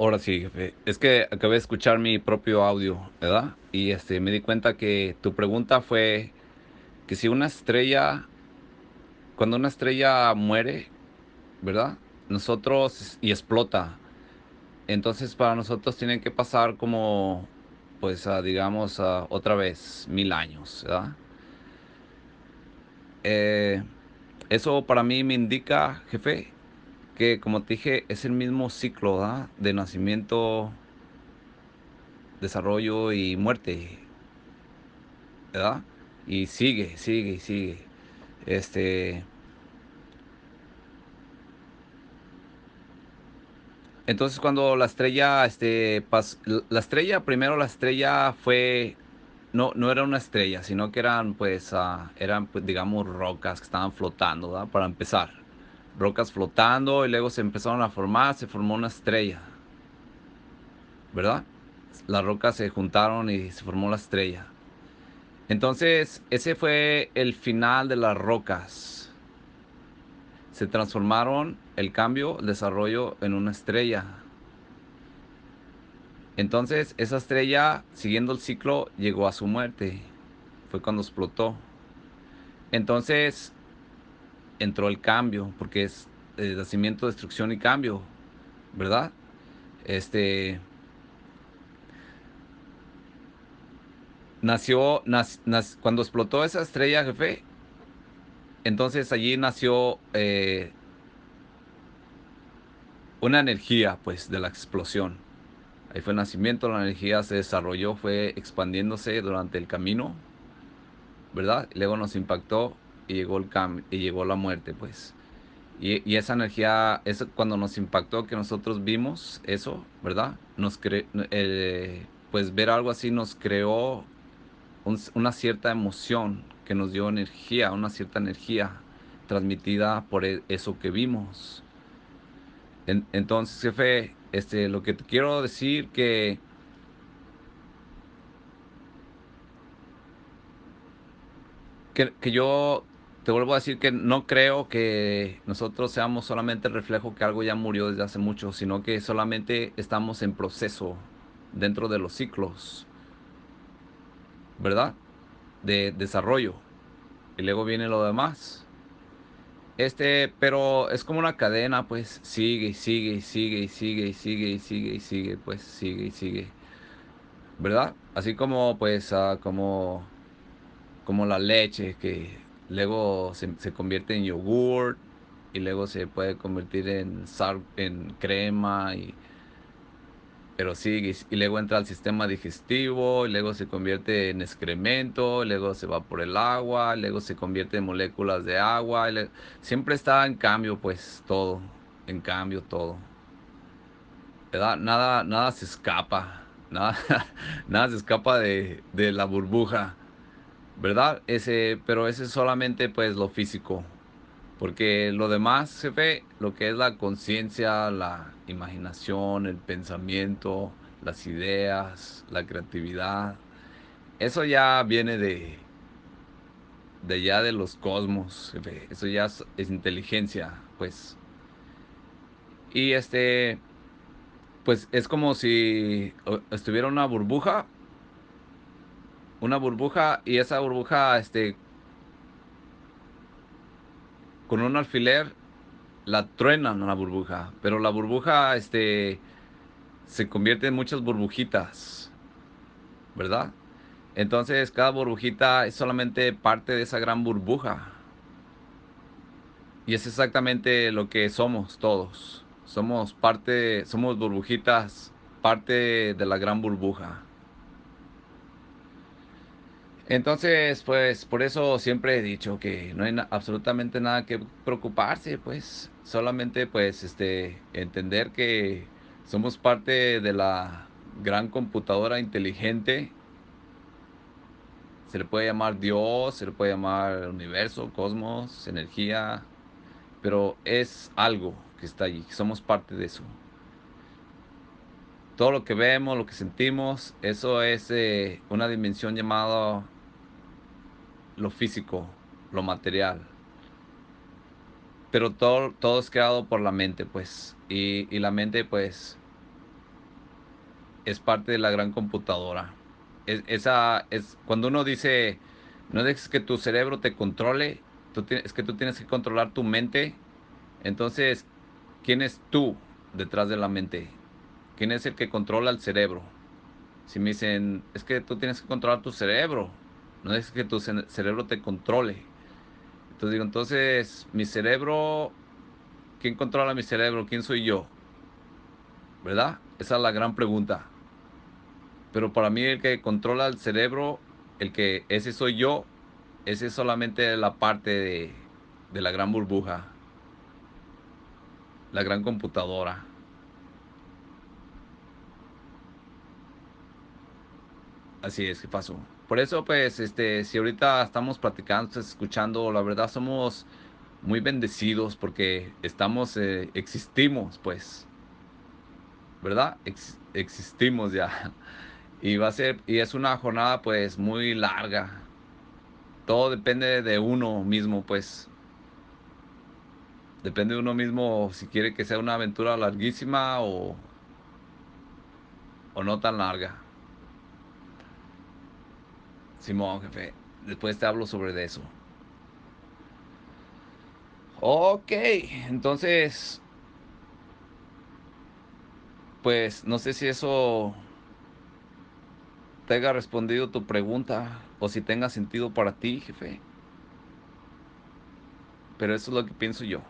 Ahora sí, jefe. Es que acabé de escuchar mi propio audio, ¿verdad? Y este, me di cuenta que tu pregunta fue que si una estrella, cuando una estrella muere, ¿verdad? Nosotros, y explota, entonces para nosotros tienen que pasar como, pues, digamos, otra vez, mil años, ¿verdad? Eh, eso para mí me indica, jefe, que como te dije, es el mismo ciclo de nacimiento, desarrollo y muerte, ¿verdad? Y sigue, sigue, sigue. Este. Entonces cuando la estrella, este, la estrella, primero la estrella fue, no, no era una estrella, sino que eran, pues, uh, eran, pues, digamos, rocas que estaban flotando, ¿verdad? Para empezar rocas flotando y luego se empezaron a formar, se formó una estrella. ¿Verdad? Las rocas se juntaron y se formó la estrella. Entonces, ese fue el final de las rocas. Se transformaron el cambio, el desarrollo en una estrella. Entonces, esa estrella, siguiendo el ciclo, llegó a su muerte. Fue cuando explotó. Entonces, entró el cambio, porque es el nacimiento, destrucción y cambio, ¿verdad? Este nació, cuando explotó esa estrella, jefe, entonces allí nació eh, una energía, pues, de la explosión. Ahí fue el nacimiento, la energía se desarrolló, fue expandiéndose durante el camino, ¿verdad? luego nos impactó y llegó el cambio y llegó la muerte, pues. Y, esa energía, es cuando nos impactó que nosotros vimos eso, ¿verdad? Nos cre eh, pues ver algo así nos creó una cierta emoción que nos dio energía, una cierta energía transmitida por e, eso que vimos. entonces, jefe, este, lo que te quiero decir que, que yo te vuelvo a decir que no creo que nosotros seamos solamente el reflejo que algo ya murió desde hace mucho, sino que solamente estamos en proceso dentro de los ciclos, ¿verdad? De desarrollo. Y luego viene lo demás. Este, pero es como una cadena, pues sigue y sigue y sigue y sigue y sigue y sigue y sigue, pues sigue y sigue. ¿Verdad? Así como, pues, uh, como, como la leche que luego se, convierte en yogur y luego se puede convertir en, sal, en crema y pero sigue y luego entra al sistema digestivo y luego se convierte en excremento, luego se va por el agua, luego se convierte en moléculas de agua, siempre está en cambio pues todo, en cambio todo. ¿verdad? Nada, nada se escapa, nada, nada se escapa de, de la burbuja. ¿Verdad? Ese, pero ese es solamente pues lo físico. Porque lo demás se ve, lo que es la conciencia, la imaginación, el pensamiento, las ideas, la creatividad, eso ya viene de, de ya de los cosmos, eso ya es, es inteligencia, pues. Y este, pues es como si estuviera una burbuja una burbuja y esa burbuja, este, con un alfiler la truenan la burbuja, pero la burbuja, este, se convierte en muchas burbujitas, ¿verdad? Entonces cada burbujita es solamente parte de esa gran burbuja. Y es exactamente lo que somos todos. Somos parte, somos burbujitas, parte de la gran burbuja. Entonces, pues por eso siempre he dicho que no hay absolutamente nada que preocuparse, pues solamente pues este entender que somos parte de la gran computadora inteligente. Se le puede llamar Dios, se le puede llamar universo, cosmos, energía, pero es algo que está allí, somos parte de eso. Todo lo que vemos, lo que sentimos, eso es eh, una dimensión llamada lo físico, lo material. Pero todo, todo es creado por la mente, pues. Y, la mente, pues, es parte de la gran computadora. Es, esa es cuando uno dice, no dejes que tu cerebro te controle, es que tú tienes que controlar tu mente. Entonces, ¿quién es tú detrás de la mente? ¿Quién es el que controla el cerebro? Si me dicen, es que tú tienes que controlar tu cerebro, no dejes que tu cerebro te controle. Entonces digo, entonces, mi cerebro, ¿quién controla mi cerebro? ¿Quién soy yo? ¿Verdad? Esa es la gran pregunta. Pero para mí el que controla el cerebro, el que ese soy yo, ese es solamente la parte de, de la gran burbuja, la gran computadora. Así es, ¿qué pasó? Por eso, pues, este, si ahorita estamos platicando, escuchando, la verdad somos muy bendecidos porque estamos, eh, existimos, pues, ¿verdad? existimos ya. Y va a ser, y es una jornada, pues, muy larga. Todo depende de uno mismo, pues. Depende de uno mismo si quiere que sea una aventura larguísima o, o no tan larga. Simón, jefe. Después te hablo sobre eso. Ok, entonces, pues no sé si eso te haya respondido tu pregunta o si tenga sentido para ti, jefe. Pero eso es lo que pienso yo.